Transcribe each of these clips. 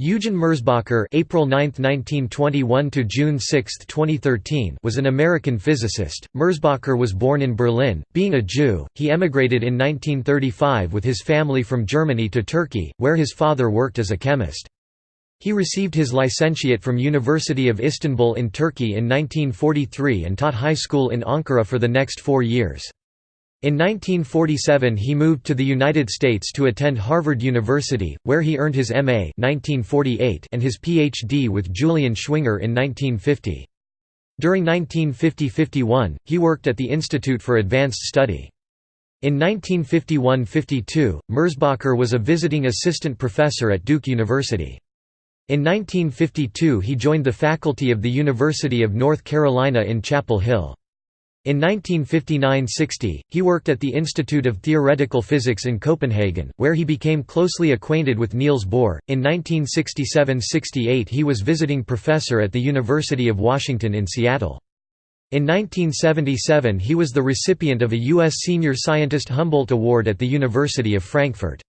Eugen Merzbacher (April 9, 1921 to June 6, 2013) was an American physicist. Merzbacher was born in Berlin. Being a Jew, he emigrated in 1935 with his family from Germany to Turkey, where his father worked as a chemist. He received his licentiate from University of Istanbul in Turkey in 1943 and taught high school in Ankara for the next 4 years. In 1947 he moved to the United States to attend Harvard University, where he earned his M.A. 1948 and his Ph.D. with Julian Schwinger in 1950. During 1950–51, he worked at the Institute for Advanced Study. In 1951–52, Merzbacher was a visiting assistant professor at Duke University. In 1952 he joined the faculty of the University of North Carolina in Chapel Hill. In 1959–60, he worked at the Institute of Theoretical Physics in Copenhagen, where he became closely acquainted with Niels Bohr. In 1967–68 he was visiting professor at the University of Washington in Seattle. In 1977 he was the recipient of a U.S. Senior Scientist Humboldt Award at the University of Frankfurt.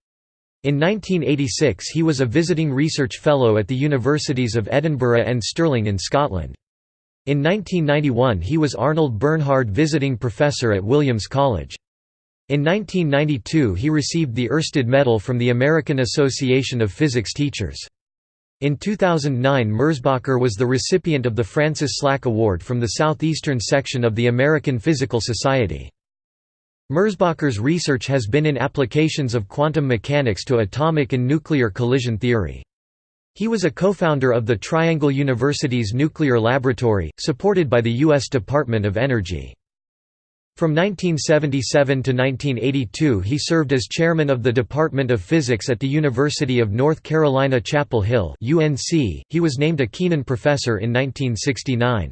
In 1986 he was a visiting research fellow at the Universities of Edinburgh and Stirling in Scotland. In 1991 he was Arnold Bernhard Visiting Professor at Williams College. In 1992 he received the Oersted Medal from the American Association of Physics Teachers. In 2009 Merzbacher was the recipient of the Francis Slack Award from the Southeastern section of the American Physical Society. Merzbacher's research has been in applications of quantum mechanics to atomic and nuclear collision theory. He was a co-founder of the Triangle Universities Nuclear Laboratory, supported by the U.S. Department of Energy. From 1977 to 1982 he served as chairman of the Department of Physics at the University of North Carolina Chapel Hill UNC. He was named a Kenan Professor in 1969.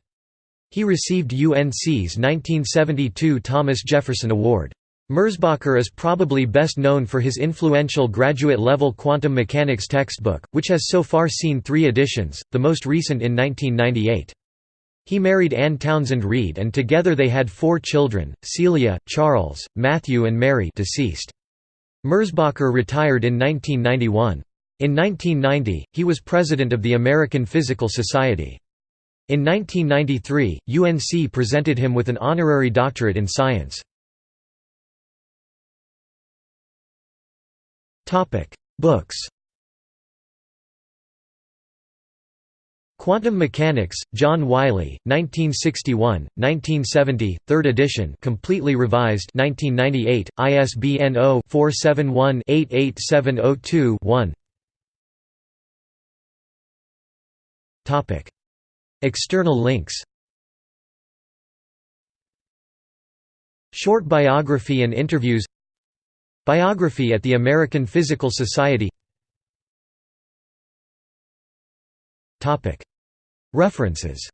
He received UNC's 1972 Thomas Jefferson Award. Merzbacher is probably best known for his influential graduate-level quantum mechanics textbook, which has so far seen three editions, the most recent in 1998. He married Anne Townsend Reed and together they had four children, Celia, Charles, Matthew and Mary deceased. Merzbacher retired in 1991. In 1990, he was president of the American Physical Society. In 1993, UNC presented him with an honorary doctorate in science. Topic: Books. Quantum Mechanics, John Wiley, 1961, 1970, 3rd edition, completely revised, 1998, ISBN 0-471-88702-1. Topic: External links. Short biography and interviews Biography at the American Physical Society. References